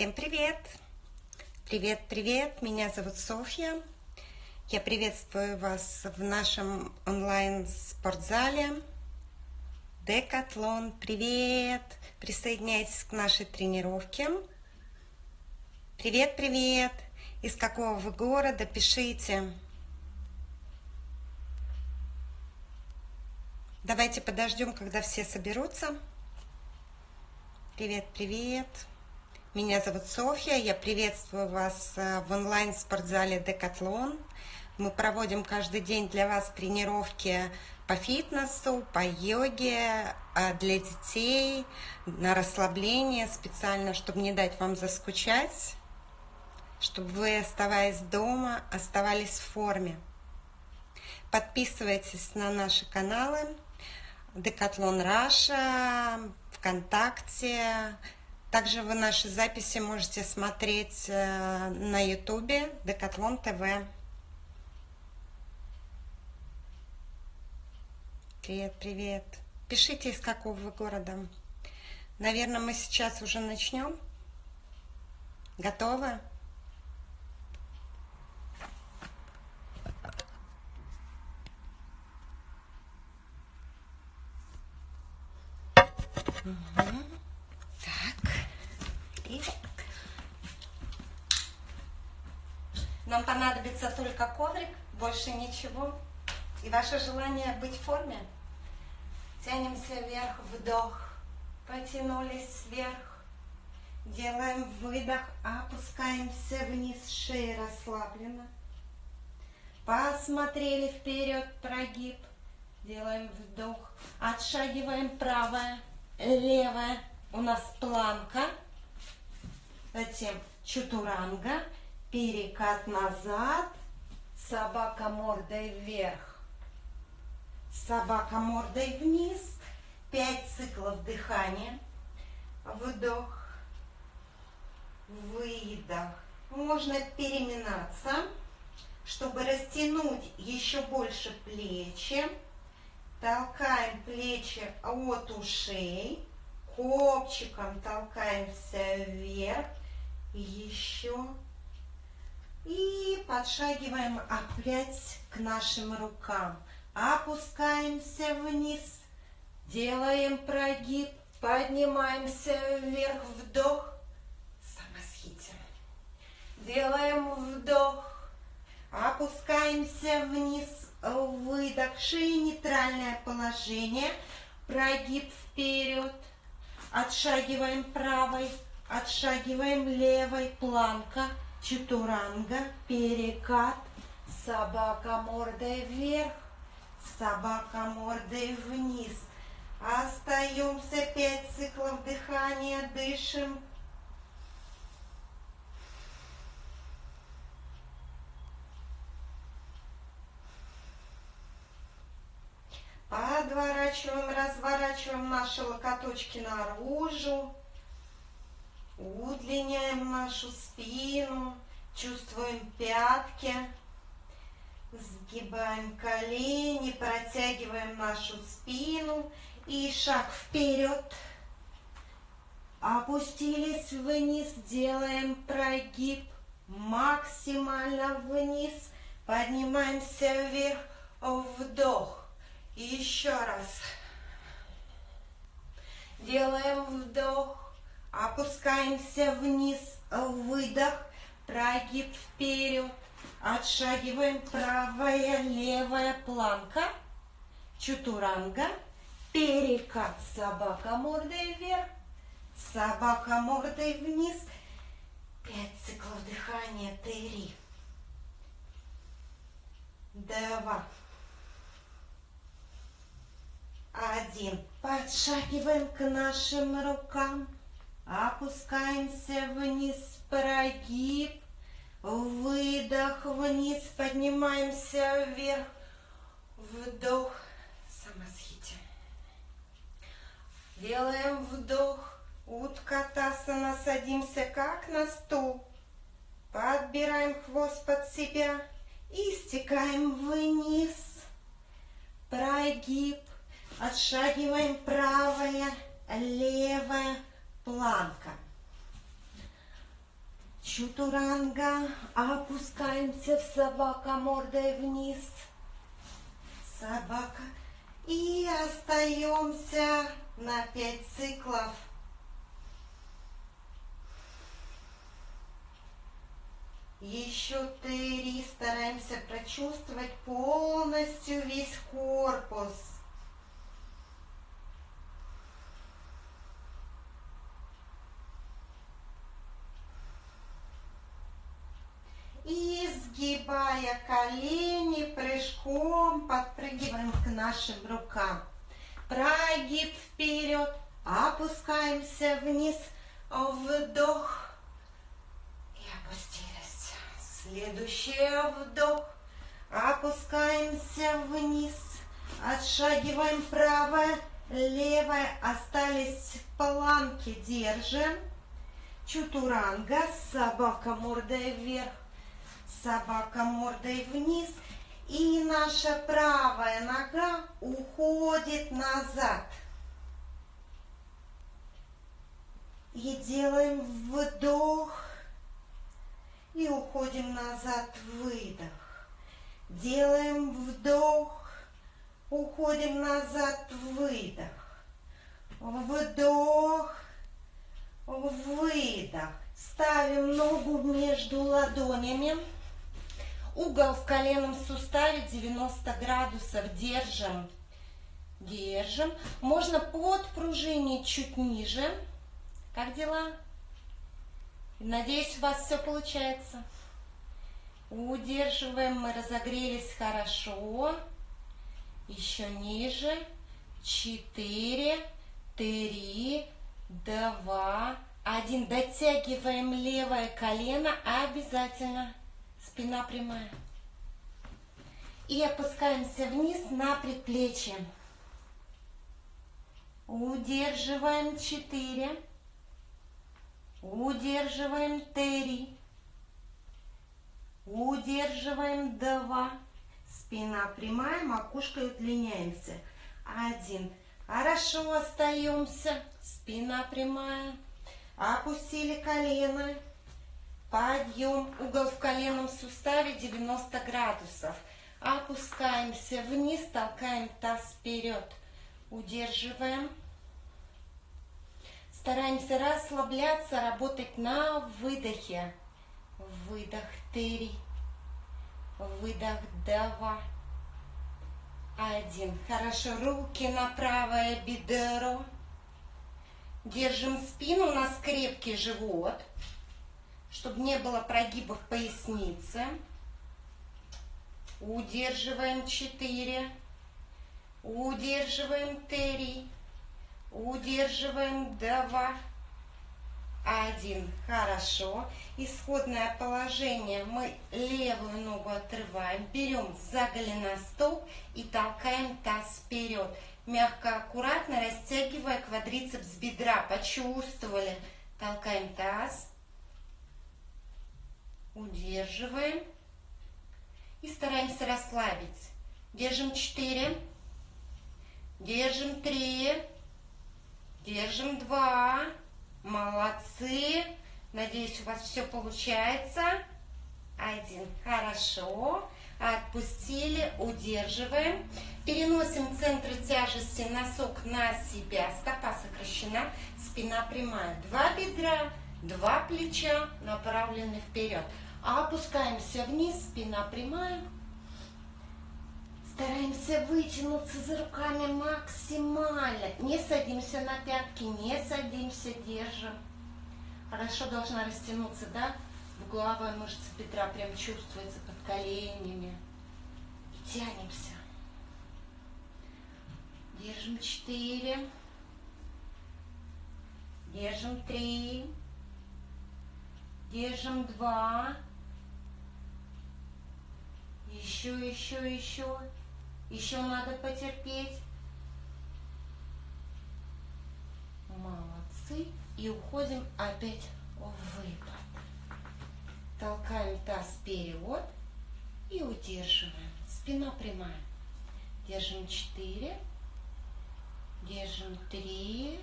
Всем привет! Привет, привет! Меня зовут Софья. Я приветствую вас в нашем онлайн-спортзале. Декатлон, привет! Присоединяйтесь к нашей тренировке. Привет, привет! Из какого вы города? Пишите. Давайте подождем, когда все соберутся. Привет, привет! Меня зовут Софья, я приветствую вас э, в онлайн-спортзале Декатлон. Мы проводим каждый день для вас тренировки по фитнесу, по йоге, э, для детей, на расслабление специально, чтобы не дать вам заскучать, чтобы вы, оставаясь дома, оставались в форме. Подписывайтесь на наши каналы Декатлон Раша, ВКонтакте, также вы наши записи можете смотреть э, на ютубе Декатлон ТВ. Привет, привет. Пишите, из какого вы города. Наверное, мы сейчас уже начнем. Готовы? Угу. Нам понадобится только коврик, больше ничего. И ваше желание быть в форме. Тянемся вверх, вдох. Потянулись вверх. Делаем выдох, опускаемся вниз, шея расслаблена. Посмотрели вперед, прогиб. Делаем вдох. Отшагиваем правое, левое. У нас планка. Затем чутуранга перекат назад, собака мордой вверх, собака мордой вниз, пять циклов дыхания, вдох, выдох. Можно переминаться, чтобы растянуть еще больше плечи. Толкаем плечи от ушей, копчиком толкаемся вверх. Еще и подшагиваем опять к нашим рукам. Опускаемся вниз. Делаем прогиб. Поднимаемся вверх. Вдох. Самосхите. Делаем вдох. Опускаемся вниз. Выдох. Шеи нейтральное положение. Прогиб вперед. Отшагиваем правой. Отшагиваем левой. Планка чатуранга, перекат, собака мордой вверх, собака мордой вниз. Остаемся пять циклов дыхания, дышим. Подворачиваем, разворачиваем наши локоточки наружу. Удлиняем нашу спину, чувствуем пятки, сгибаем колени, протягиваем нашу спину и шаг вперед. Опустились вниз, делаем прогиб максимально вниз, поднимаемся вверх, вдох. еще раз. Делаем вдох Опускаемся вниз, выдох, прогиб вперед. Отшагиваем правая, левая планка, чутуранга, перекат, собака мордой вверх, собака мордой вниз. Пять циклов дыхания, три, два, один. Подшагиваем к нашим рукам. Опускаемся вниз, прогиб, выдох вниз, поднимаемся вверх, вдох, самосхите. Делаем вдох, утка тасана, садимся как на стул. Подбираем хвост под себя и стекаем вниз. Прогиб, отшагиваем правая, левая, планка. Чутуранга. Опускаемся в собака мордой вниз. Собака. И остаемся на 5 циклов. Еще три. Стараемся прочувствовать полностью весь корпус. И сгибая колени, прыжком подпрыгиваем к нашим рукам. Прогиб вперед, опускаемся вниз, вдох и опустились. Следующий вдох, опускаемся вниз, отшагиваем правое, левое, остались в планке, держим. Чутуранга, собака мордой вверх, собака мордой вниз. И наша правая нога уходит назад. И делаем вдох. И уходим назад, выдох. Делаем вдох. Уходим назад, выдох. Вдох. Выдох. Ставим ногу между ладонями. Угол в коленном суставе 90 градусов. Держим. Держим. Можно подпружинить чуть ниже. Как дела? Надеюсь, у вас все получается. Удерживаем. Мы разогрелись хорошо. Еще ниже. Четыре, три, два, один. Дотягиваем левое колено обязательно. Спина прямая. И опускаемся вниз на предплечье. Удерживаем 4. Удерживаем 3. Удерживаем 2. Спина прямая, макушкой удлиняемся. Один. Хорошо, остаемся. Спина прямая. Опустили колено. Подъем. Угол в коленном суставе 90 градусов. Опускаемся вниз, толкаем таз вперед. Удерживаем. Стараемся расслабляться, работать на выдохе. Выдох три. Выдох два. Один. Хорошо. Руки на правое бедро. Держим спину. У нас крепкий живот чтобы не было прогибов поясницы. Удерживаем 4. Удерживаем 3. Удерживаем 2. 1. Хорошо. Исходное положение. Мы левую ногу отрываем. Берем за голеностоп и толкаем таз вперед. Мягко, аккуратно растягивая квадрицепс бедра. Почувствовали. Толкаем таз. Удерживаем. И стараемся расслабить. Держим 4. Держим 3. Держим 2. Молодцы. Надеюсь, у вас все получается. Один. Хорошо. Отпустили. Удерживаем. Переносим центр тяжести носок на себя. Стопа сокращена. Спина прямая. Два бедра. Два плеча направлены вперед. Опускаемся вниз, спина прямая. Стараемся вытянуться за руками максимально. Не садимся на пятки, не садимся, держим. Хорошо должна растянуться, да? Угловая мышца бедра прям чувствуется под коленями. И тянемся. Держим четыре. Держим три. Держим два. Еще, еще, еще. Еще надо потерпеть. Молодцы. И уходим опять в выпад. Толкаем таз вперед и удерживаем. Спина прямая. Держим 4. Держим 3.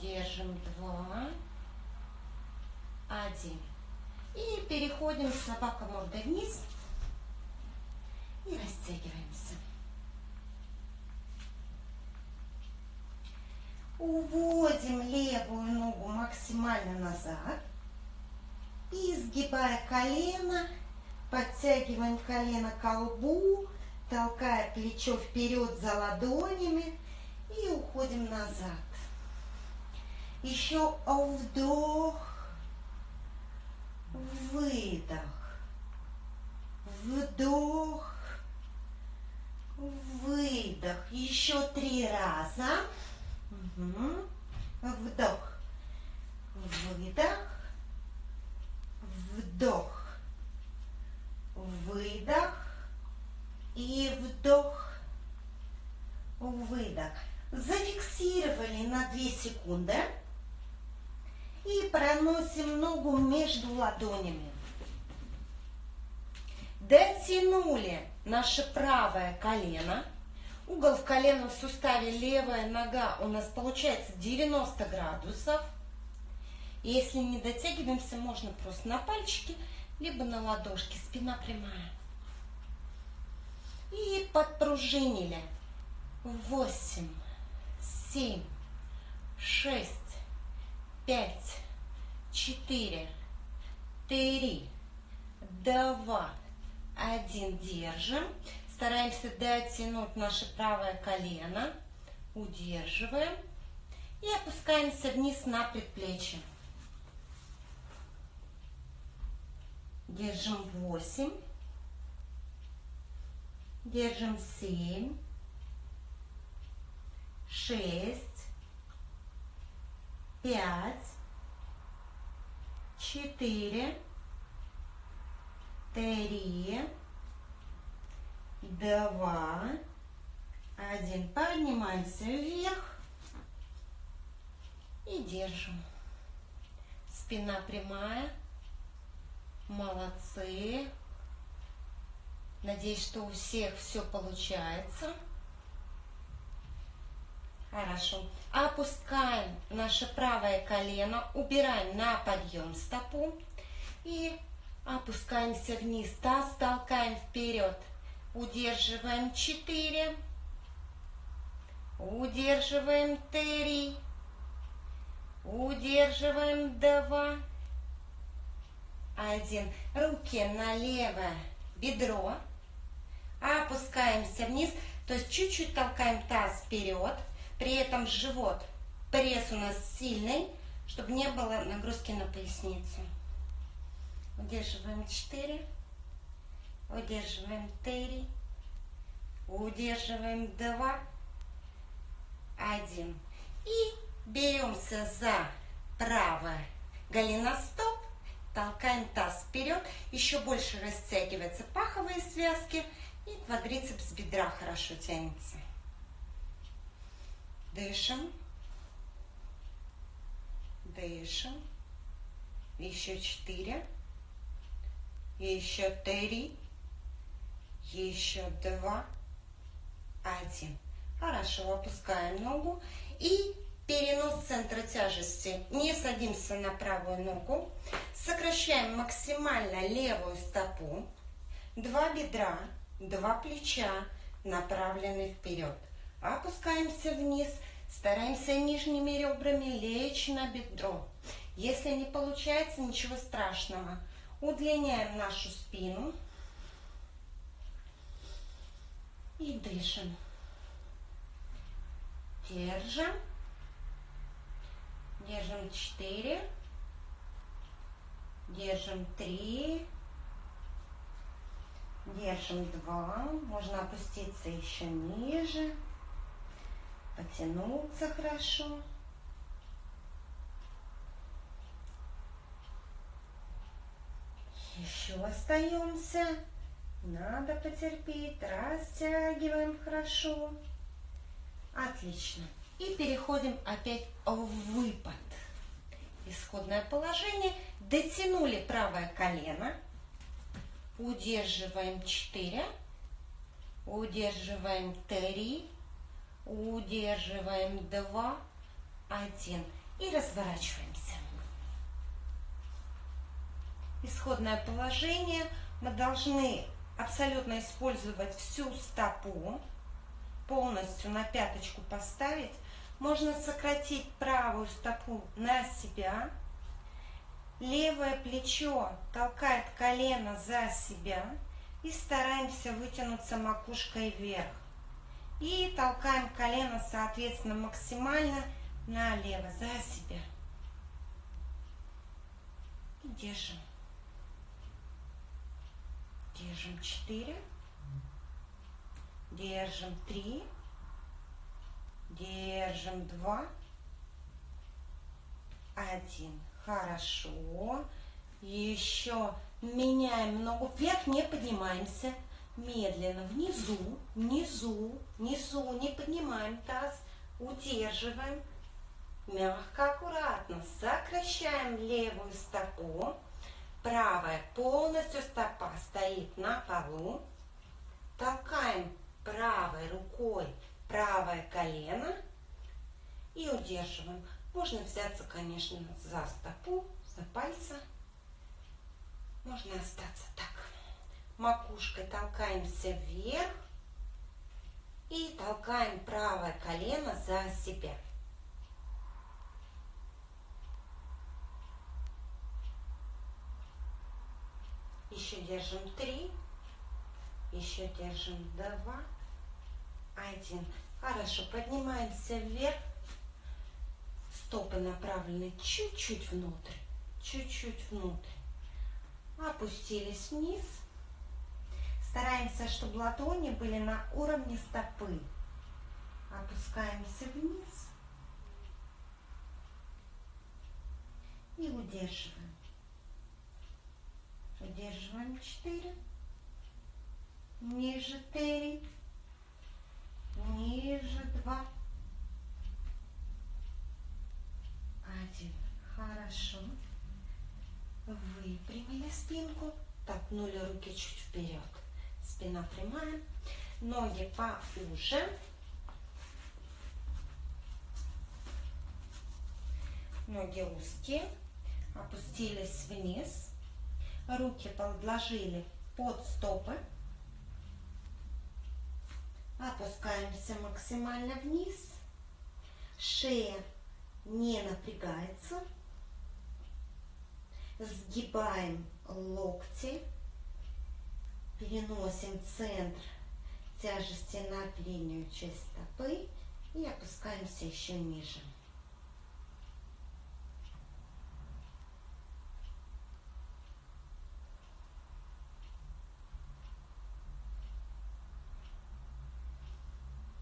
Держим 2. Один. И переходим собака мордой вниз и растягиваемся. Уводим левую ногу максимально назад. И сгибая колено, подтягиваем колено к колбу, толкая плечо вперед за ладонями и уходим назад. Еще вдох, выдох, вдох, выдох. Еще три раза. Угу. Вдох, выдох, вдох, выдох и вдох, выдох. Зафиксировали на 2 секунды между ладонями. Дотянули наше правое колено. Угол в коленном суставе левая нога у нас получается 90 градусов. Если не дотягиваемся, можно просто на пальчики, либо на ладошки, спина прямая. И подпружинили. Восемь, семь, шесть, пять, четыре, три, два, один. Держим. Стараемся дотянуть наше правое колено. Удерживаем. И опускаемся вниз на предплечье. Держим 8. Держим 7. 6. 5. 4. 3. 2. 1. Поднимаемся вверх. И держим. Спина прямая. Молодцы. Надеюсь, что у всех все получается. Хорошо. Опускаем наше правое колено, убираем на подъем стопу и опускаемся вниз. Таз толкаем вперед. Удерживаем 4. Удерживаем 3. Удерживаем 2 один. Руки на левое бедро. Опускаемся вниз. То есть чуть-чуть толкаем таз вперед. При этом живот, пресс у нас сильный, чтобы не было нагрузки на поясницу. Удерживаем 4. Удерживаем 3. Удерживаем 2. 1. И беремся за правое голеностоп Толкаем таз вперед, еще больше растягиваются паховые связки и квадрицепс бедра хорошо тянется. Дышим. Дышим. Еще четыре. Еще три. Еще два. Один. Хорошо, опускаем ногу и Перенос центра тяжести. Не садимся на правую ногу. Сокращаем максимально левую стопу. Два бедра, два плеча направлены вперед. Опускаемся вниз. Стараемся нижними ребрами лечь на бедро. Если не получается, ничего страшного. Удлиняем нашу спину. И дышим. Держим. Держим 4. Держим 3. Держим 2. Можно опуститься еще ниже. Потянуться хорошо. Еще остаемся. Надо потерпеть. Растягиваем хорошо. Отлично. И переходим опять в выпад. Исходное положение. Дотянули правое колено. Удерживаем 4. Удерживаем 3. Удерживаем 2. 1. И разворачиваемся. исходное положение. Мы должны абсолютно использовать всю стопу, полностью на пяточку поставить. Можно сократить правую стопу на себя. Левое плечо толкает колено за себя. И стараемся вытянуться макушкой вверх. И толкаем колено, соответственно, максимально налево, за себя. И держим. Держим 4. Держим 3. Держим 2. 1. Хорошо. Еще меняем ногу вверх, не поднимаемся. Медленно внизу, внизу, внизу, не поднимаем таз, удерживаем. Мягко, аккуратно сокращаем левую стопу. Правая полностью стопа стоит на полу. Толкаем правой рукой правое колено и удерживаем. Можно взяться, конечно, за стопу, за пальцы. Можно остаться так. Макушкой толкаемся вверх и толкаем правое колено за себя. Еще держим три. Еще держим два. Один. Хорошо. Поднимаемся вверх. Стопы направлены чуть-чуть внутрь. Чуть-чуть внутрь. Опустились вниз. Стараемся, чтобы ладони были на уровне стопы. Опускаемся вниз. И удерживаем. Удерживаем 4. Ниже 3. Ниже 2. 1. Хорошо. Выпрямили спинку. Толкнули руки чуть вперед. Спина прямая. Ноги поуже. Ноги узкие. Опустились вниз. Руки подложили под стопы. Опускаемся максимально вниз. Шея не напрягается. Сгибаем локти. Переносим центр тяжести на переднюю часть стопы и опускаемся еще ниже.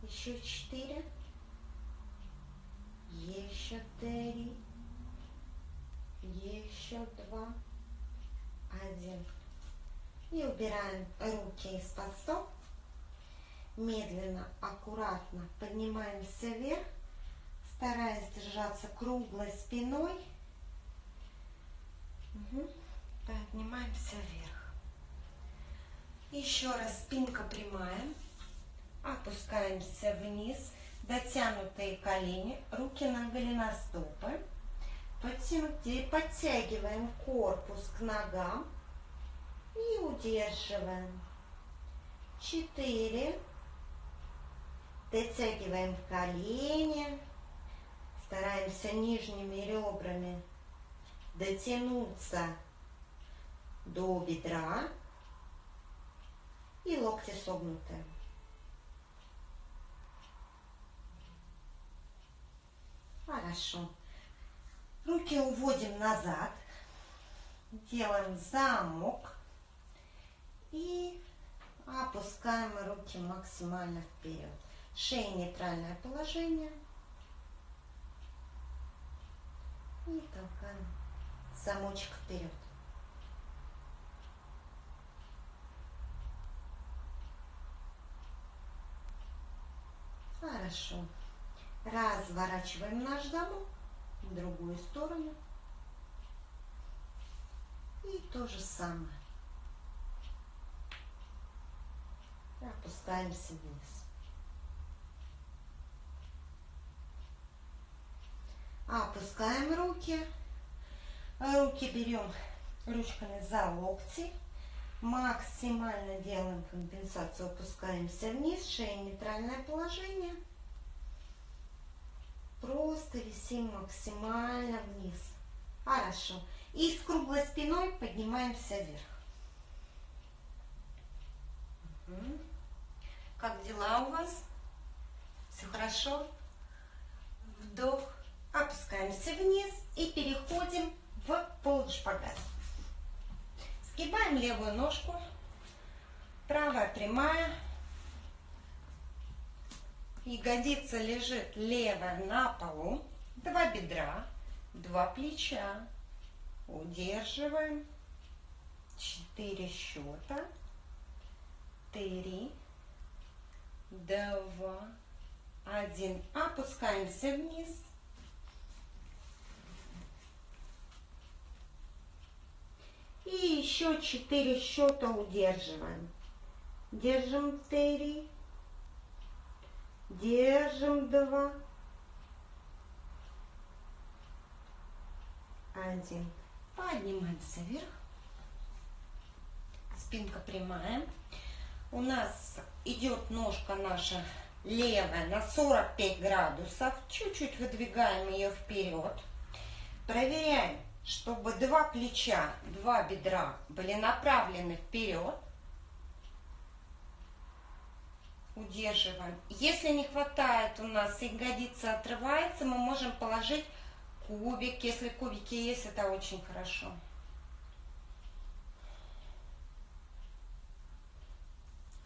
Еще четыре. Еще три. Еще два. Один. И убираем руки из-под стоп. Медленно, аккуратно поднимаемся вверх, стараясь держаться круглой спиной. Угу. Поднимаемся вверх. Еще раз спинка прямая. Опускаемся вниз. Дотянутые колени, руки на голеностопы. Подтягиваем корпус к ногам и удерживаем. Четыре. Дотягиваем колени. Стараемся нижними ребрами дотянуться до бедра. И локти согнуты. Хорошо. Руки уводим назад. Делаем замок. И опускаем руки максимально вперед. Шея нейтральное положение. И толкаем замочек вперед. Хорошо. Разворачиваем наш замок в другую сторону. И то же самое. Опускаемся вниз. Опускаем руки. Руки берем ручками за локти. Максимально делаем компенсацию, опускаемся вниз, шея нейтральное положение. Просто висим максимально вниз. Хорошо. И с круглой спиной поднимаемся вверх. Как дела у вас? Все хорошо? Вдох. Опускаемся вниз и переходим в полушпагат. Сгибаем левую ножку. Правая прямая. Ягодица лежит левая на полу. Два бедра, два плеча. Удерживаем. Четыре счета. Три, два, один. Опускаемся вниз. И еще четыре счета удерживаем. Держим три. Держим два. Один. Поднимаемся вверх. Спинка прямая. У нас идет ножка наша левая на 45 градусов. Чуть-чуть выдвигаем ее вперед. Проверяем чтобы два плеча, два бедра были направлены вперед. Удерживаем. Если не хватает у нас, ягодица отрывается, мы можем положить кубик. Если кубики есть, это очень хорошо.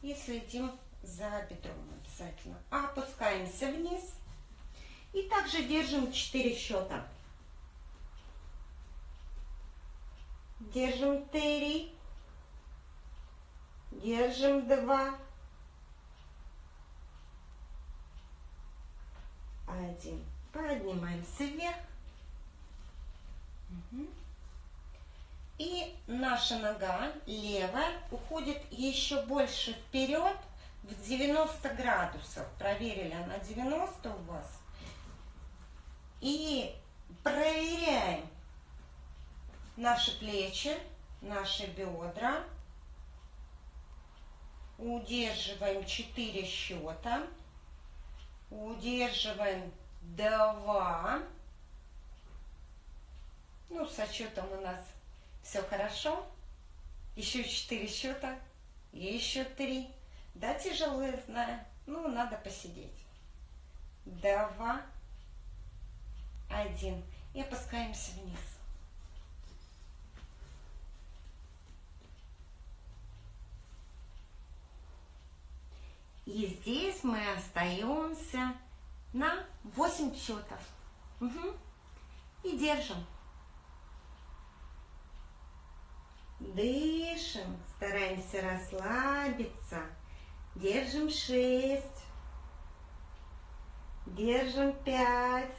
И следим за бедром обязательно. Опускаемся вниз. И также держим 4 счета. Держим три. Держим два. Один. Поднимаемся вверх. И наша нога левая уходит еще больше вперед в 90 градусов. Проверили, она 90 у вас. И проверяем наши плечи, наши бедра. Удерживаем 4 счета. Удерживаем 2. Ну, с отчетом у нас все хорошо. Еще 4 счета. Еще 3. Да, тяжело, я знаю. Ну, надо посидеть. 2. 1. И опускаемся вниз. И здесь мы остаемся на 8 счетов. Угу. И держим. Дышим, стараемся расслабиться. Держим 6. Держим 5.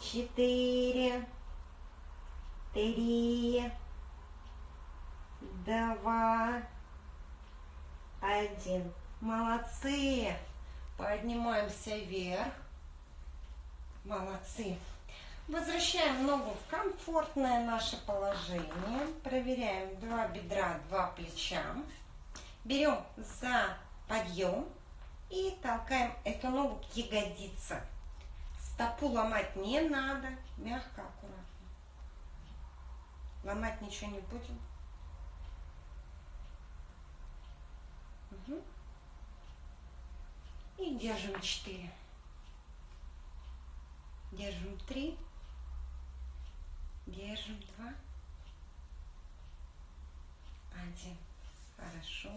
4. 3. 2 один. Молодцы. Поднимаемся вверх. Молодцы. Возвращаем ногу в комфортное наше положение. Проверяем два бедра, два плеча. Берем за подъем и толкаем эту ногу к ягодице. Стопу ломать не надо. Мягко, аккуратно. Ломать ничего не будем. Угу. И держим 4. Держим 3. Держим 2. 1. Хорошо.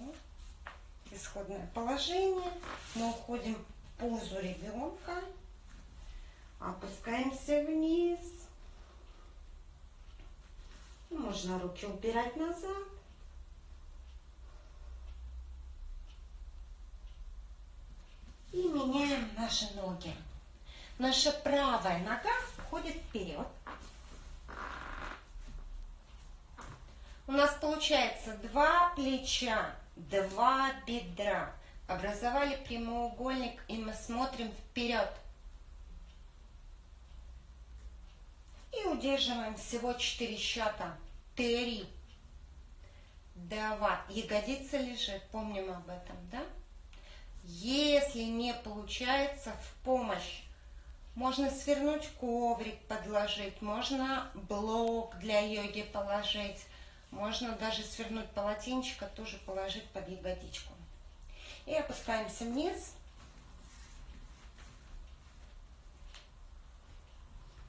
Исходное положение. Мы уходим в позу ребенка. Опускаемся вниз. Можно руки убирать назад. И меняем наши ноги. Наша правая нога входит вперед. У нас получается два плеча, два бедра. Образовали прямоугольник, и мы смотрим вперед. И удерживаем всего 4 счета. Три, два. Ягодица лежит, помним об этом, да? Если не получается, в помощь. Можно свернуть коврик, подложить, можно блок для йоги положить, можно даже свернуть полотенчика, тоже положить под ягодичку. И опускаемся вниз.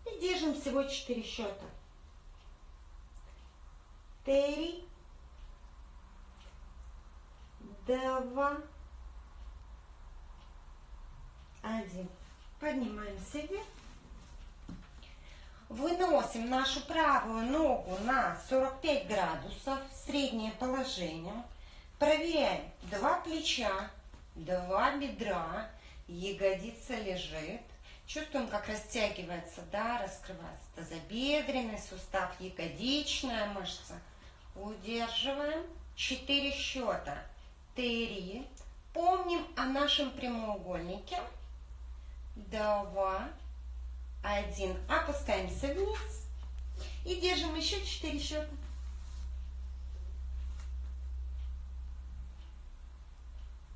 И держим всего 4 счета. Три, два, один. Поднимаемся вверх. Выносим нашу правую ногу на 45 градусов, среднее положение. Проверяем. Два плеча, два бедра, ягодица лежит. Чувствуем, как растягивается, да, раскрывается тазобедренный сустав, ягодичная мышца. Удерживаем. Четыре счета. Три. Помним о нашем прямоугольнике. Два. Один. Опускаемся вниз. И держим еще четыре счета.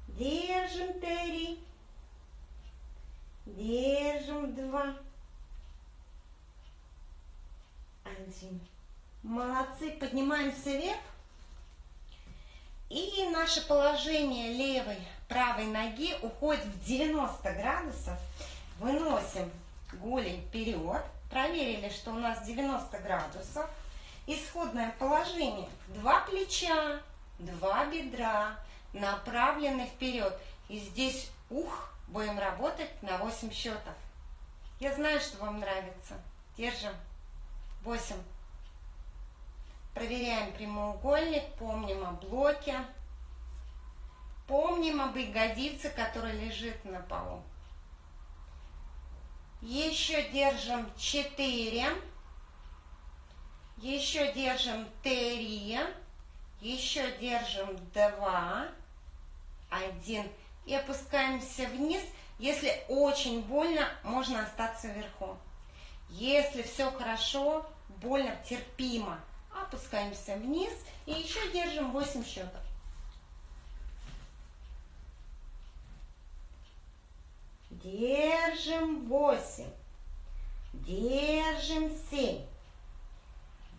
Держим три. Держим два. Один. Молодцы. Поднимаемся вверх. И наше положение левой, правой ноги уходит в 90 градусов. Выносим голень вперед. Проверили, что у нас 90 градусов. Исходное положение. Два плеча, два бедра, направлены вперед. И здесь ух, будем работать на 8 счетов. Я знаю, что вам нравится. Держим. 8. Проверяем прямоугольник, помним о блоке. Помним об ягодице, которая лежит на полу. Еще держим 4. Еще держим 3. Еще держим 2. 1. И опускаемся вниз. Если очень больно, можно остаться вверху. Если все хорошо, больно, терпимо, опускаемся вниз и еще держим 8 счетов. Держим восемь. Держим семь.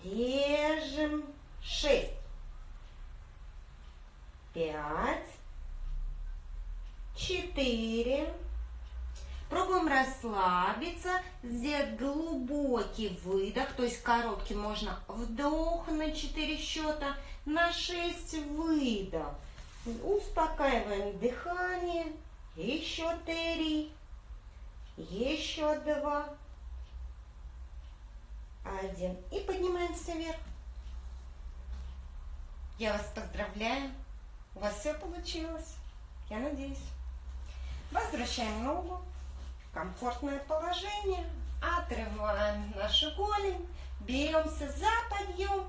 Держим шесть. Пять. Четыре. Пробуем расслабиться, сделать глубокий выдох, то есть короткий можно вдох на 4 счета, на 6 выдох. Успокаиваем дыхание еще три, еще два, один. И поднимаемся вверх. Я вас поздравляю. У вас все получилось. Я надеюсь. Возвращаем ногу комфортное положение. Отрываем нашу голень. Беремся за подъем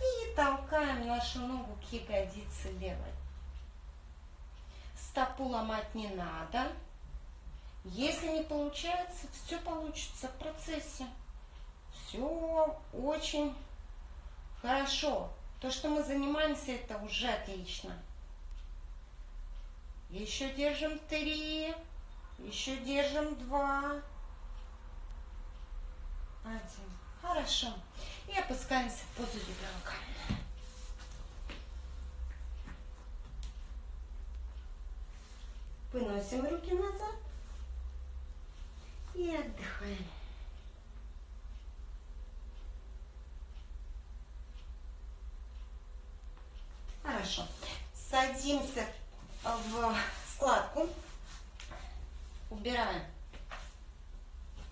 и толкаем нашу ногу к ягодице левой стопу ломать не надо. Если не получается, все получится в процессе. Все очень хорошо. То, что мы занимаемся, это уже отлично. Еще держим три. Еще держим два. Один. Хорошо. И опускаемся в позу ребенка. Выносим руки назад и отдыхаем. Хорошо. Садимся в складку. Убираем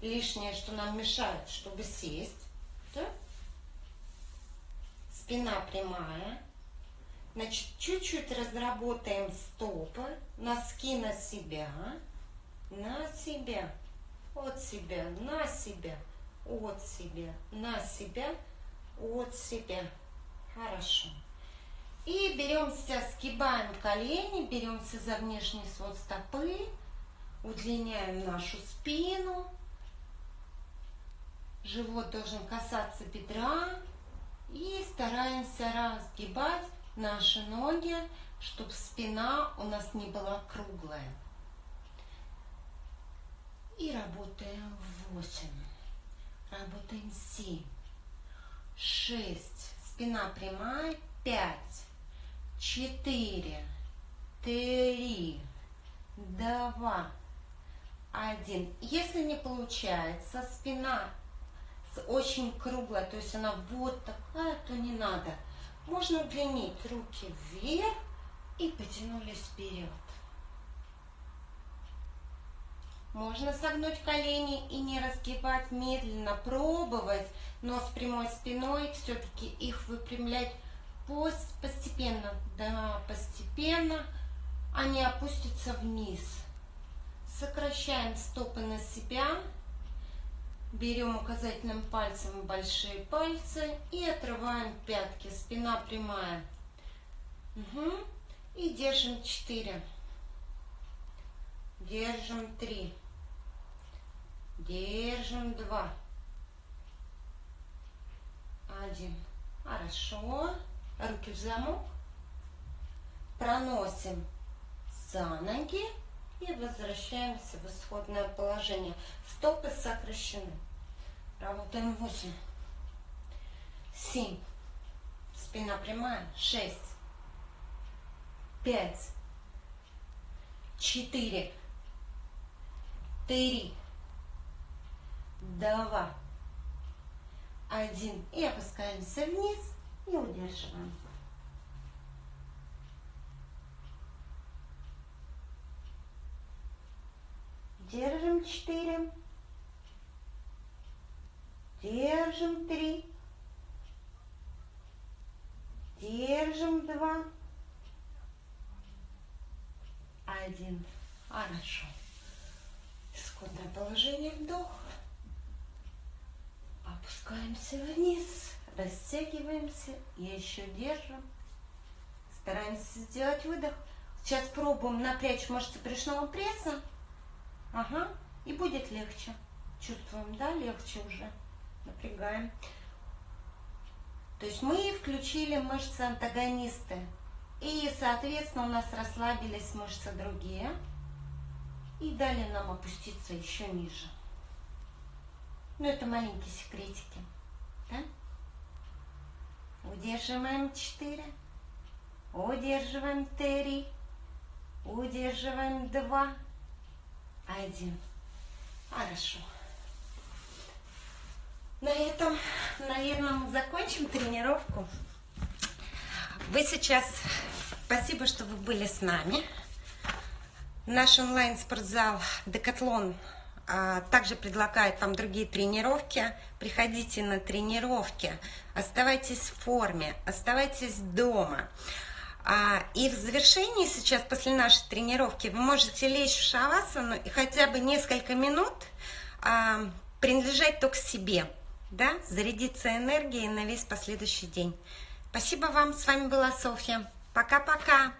лишнее, что нам мешает, чтобы сесть. Да? Спина прямая. Значит, чуть-чуть разработаем стопы, носки на себя, на себя, от себя, на себя, от себя, на себя, от себя. Хорошо. И беремся, сгибаем колени, беремся за внешний свод стопы, удлиняем нашу спину. Живот должен касаться бедра. И стараемся разгибать наши ноги, чтобы спина у нас не была круглая. И работаем 8. Работаем 7. 6. Спина прямая. 5. 4. 3. 2. 1. Если не получается, спина очень круглая, то есть она вот такая, то не надо. Можно удлинить руки вверх и потянулись вперед. Можно согнуть колени и не разгибать медленно, пробовать, но с прямой спиной все-таки их выпрямлять постепенно. Да, постепенно они опустятся вниз. Сокращаем стопы на себя. Берем указательным пальцем большие пальцы и отрываем пятки. Спина прямая. Угу. И держим 4. Держим 3. Держим 2. 1. Хорошо. Руки в замок. Проносим за ноги и возвращаемся в исходное положение. Стопы сокращены. Работаем 8. 7. Спина прямая. 6. 5. 4. 3. 2. 1. И опускаемся вниз и удерживаем. Держим 4. Держим 3. Держим 2. 1. Хорошо. Исходное положение вдох. Опускаемся вниз. Растягиваемся. И еще держим. Стараемся сделать выдох. Сейчас пробуем напрячь мышцы брюшного пресса. Ага, и будет легче. Чувствуем, да, легче уже. Напрягаем. То есть мы включили мышцы антагонисты. И, соответственно, у нас расслабились мышцы другие. И дали нам опуститься еще ниже. Ну, это маленькие секретики. Да? Удерживаем 4. Удерживаем 3. Удерживаем 2 один. Хорошо. На этом, наверное, мы закончим тренировку. Вы сейчас... Спасибо, что вы были с нами. Наш онлайн-спортзал Декатлон также предлагает вам другие тренировки. Приходите на тренировки, оставайтесь в форме, оставайтесь дома. А, и в завершении сейчас, после нашей тренировки, вы можете лечь в шавасану и хотя бы несколько минут а, принадлежать только себе, да, зарядиться энергией на весь последующий день. Спасибо вам, с вами была Софья. Пока-пока.